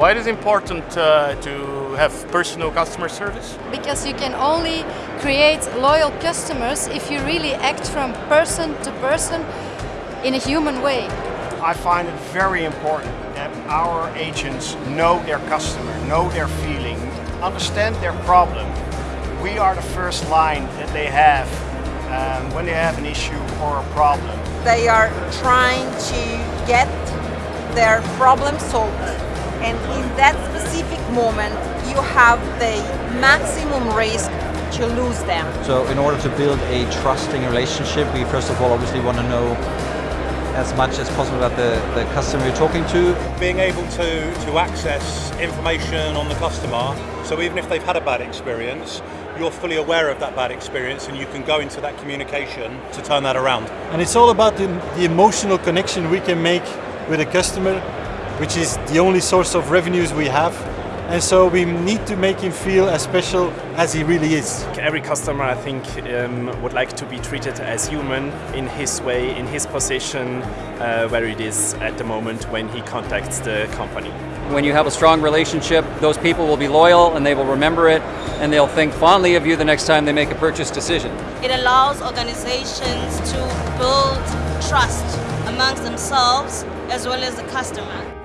Why it is important uh, to have personal customer service? Because you can only create loyal customers if you really act from person to person in a human way. I find it very important that our agents know their customer, know their feeling, understand their problem. We are the first line that they have um, when they have an issue or a problem. They are trying to get their problem solved and in that specific moment you have the maximum risk to lose them. So in order to build a trusting relationship, we first of all obviously want to know as much as possible about the, the customer you're talking to. Being able to, to access information on the customer, so even if they've had a bad experience, you're fully aware of that bad experience and you can go into that communication to turn that around. And it's all about the, the emotional connection we can make with a customer, which is the only source of revenues we have. And so we need to make him feel as special as he really is. Every customer, I think, um, would like to be treated as human in his way, in his position, uh, where it is at the moment when he contacts the company. When you have a strong relationship, those people will be loyal and they will remember it and they'll think fondly of you the next time they make a purchase decision. It allows organizations to build trust amongst themselves as well as the customer.